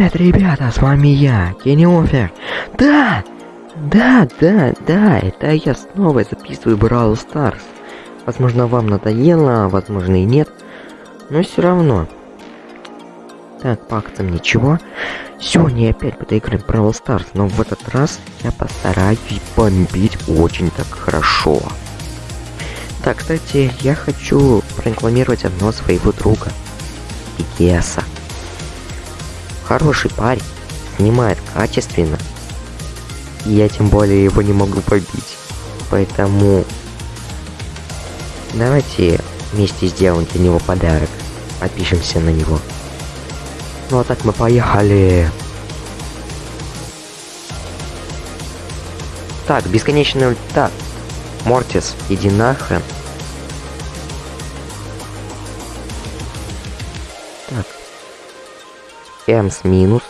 Привет, ребята, с вами я, Кенни Офер. Да, да, да, да, это я снова записываю Brawl Stars. Возможно, вам надоело, возможно и нет, но все равно. Так, по акциям ничего. Сегодня я опять играть Brawl Stars, но в этот раз я постараюсь бомбить очень так хорошо. Так, кстати, я хочу прорекламировать одного своего друга. Икеса. Хороший парень, снимает качественно. И я тем более его не могу побить. Поэтому давайте вместе сделаем для него подарок. Подпишемся на него. Ну а так мы поехали. Так, бесконечный ультат. Мортис, иди нахрен. Так. Эмс минус.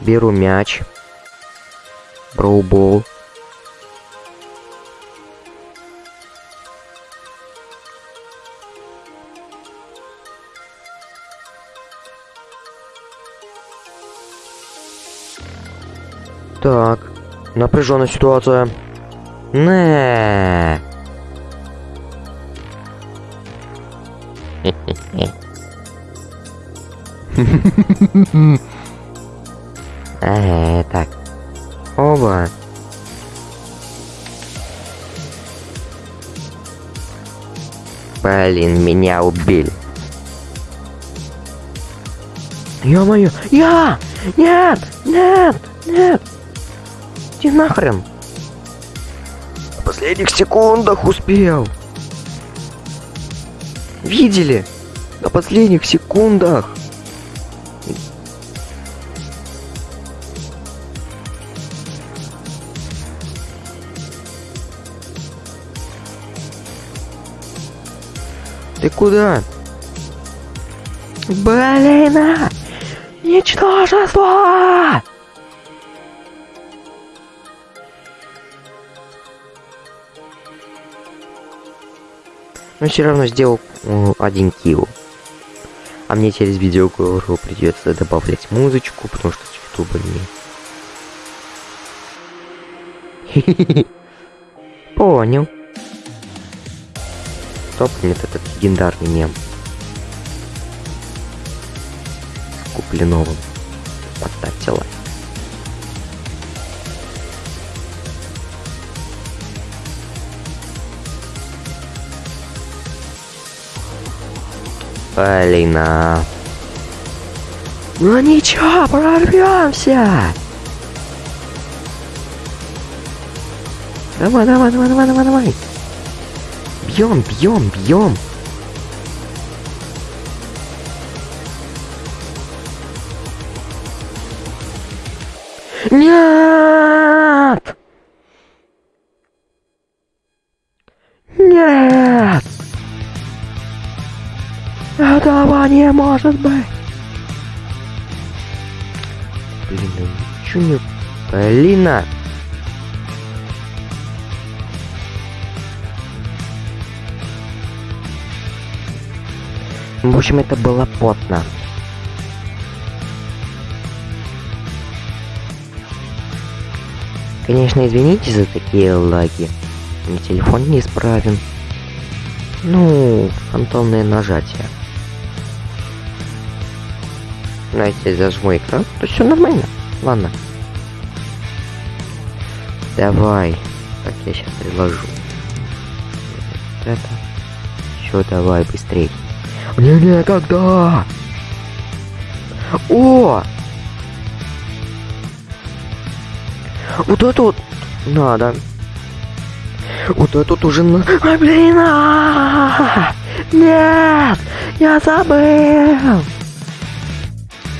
Беру мяч. Броубол. Так, напряженная ситуация. Не. Э, так. Оба. Блин, меня убили. Ё-моё! Я! Нет! Нет! Нет! Иди нахрен! В последних секундах успел! Видели? На последних секундах! Куда? Блин! а! Ничтожество! Но все равно сделал э, один килл. А мне через видеоговору придется добавлять музычку, потому что с ютуба не. Понял. Кто помнит этот легендарный мем? С Куплиновым. Поставьте лайк. Полина. Ну ничего, прорвемся. Давай, давай, давай, давай, давай, давай. Бьем, бьем, бьем. Нет! Нет! Этого не может быть! Блин, ну ничего не... Полина! В общем, это было потно. Конечно, извините за такие лаги. Мне телефон неисправен. Ну, фантомное нажатие. Знаете, зажму экран, то все нормально. Ладно. Давай. Так, я сейчас приложу. Вот это. Все, давай, быстрее. Не-не, когда? О! Вот это вот надо. Вот этот уже на... А, блин! а! Нет! Я забыл!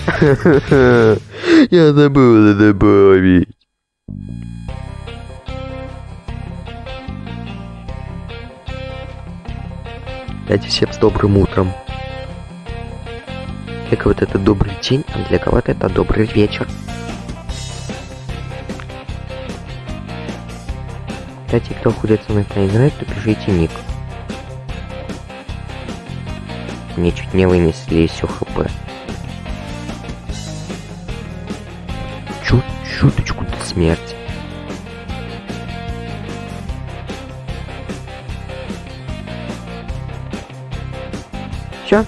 Я забыл это добавить. Дайте всем с добрым утром. Для кого-то это добрый день, а для кого-то это добрый вечер. Кстати, кто хочет со мной поиграть, то пишите ник. Мне чуть не вынесли все хп. чуть чуточку до смерти. Все.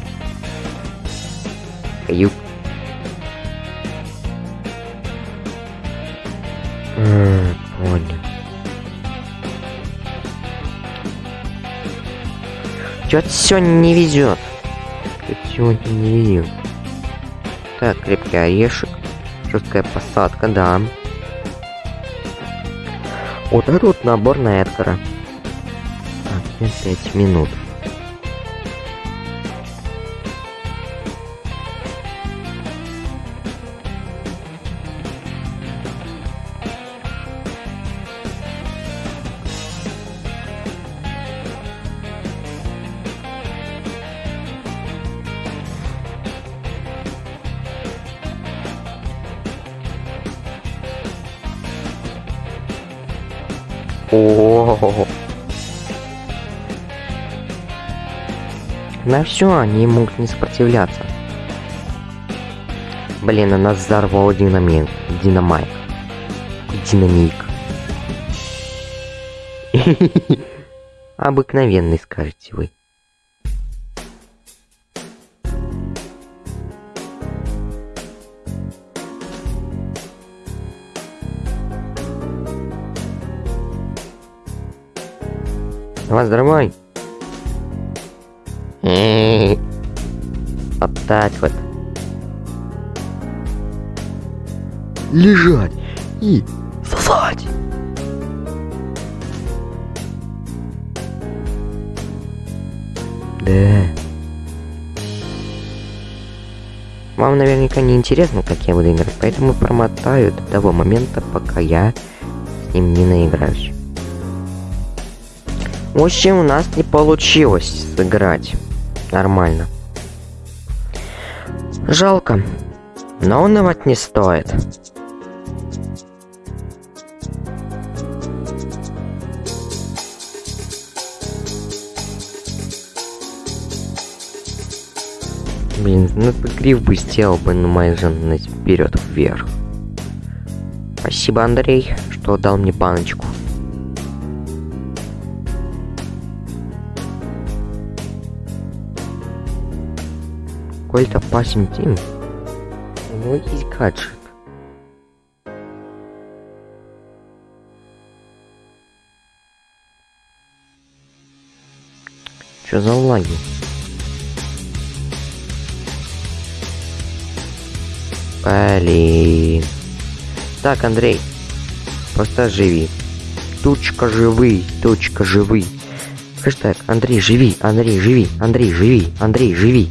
Каюк. А, понял. Чё-то сегодня не везет. Чё-то сегодня не везет. Так, крепкий орешек. Жесткая посадка, да. Вот это вот набор на Эдгара. Так, 5 минут. О, На все, они могут не сопротивляться. Блин, а нас взорвал динамик. Динамайк. Динамик. Обыкновенный, скажете вы. Вас дорогой. Вот так вот. Лежать и сосать. Да. Вам наверняка не интересно, как я буду играть, поэтому промотаю до того момента, пока я с ним не наиграюсь. В общем, у нас не получилось сыграть нормально. Жалко. Но унывать не стоит. Блин, ну гриф бы сделал бы на моей жены вперед вверх. Спасибо, Андрей, что дал мне баночку. Какой-то пасим тим. У него есть гаджет. Чё за лаги? Блин. Так, Андрей. Просто живи. Тучка живый, тучка живый. Хэштег Андрей, живи, Андрей, живи, Андрей, живи, Андрей, живи.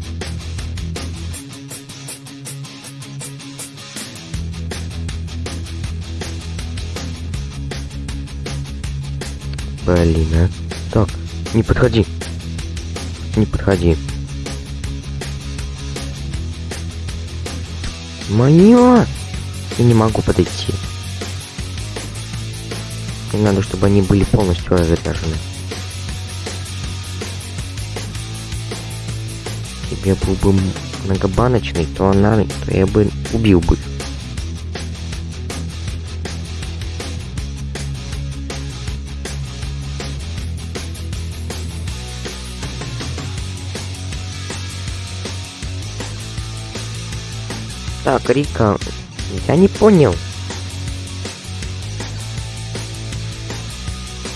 Блин, а. Так, не подходи. Не подходи. Моё! Я не могу подойти. Мне надо, чтобы они были полностью разряжены. Если я был бы многобаночный, то, она, то я бы убил бы. Так, Рика, я не понял.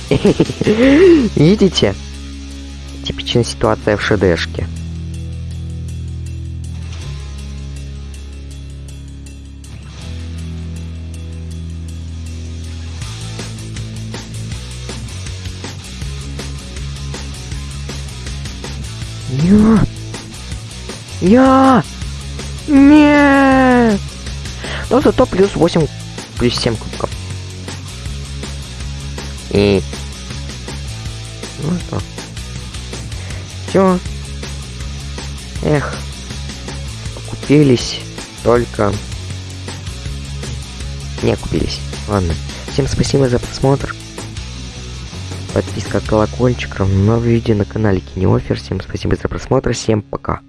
Видите? Типичная ситуация в ШДшке. Я... Я... Нет! Но зато плюс 8, плюс 7 кубков. И... Ну что? Все. Эх. Купились только... Не купились. Ладно. Всем спасибо за просмотр. Подписка, колокольчик, новые видео на канале Кинеофер. Всем спасибо за просмотр. Всем пока.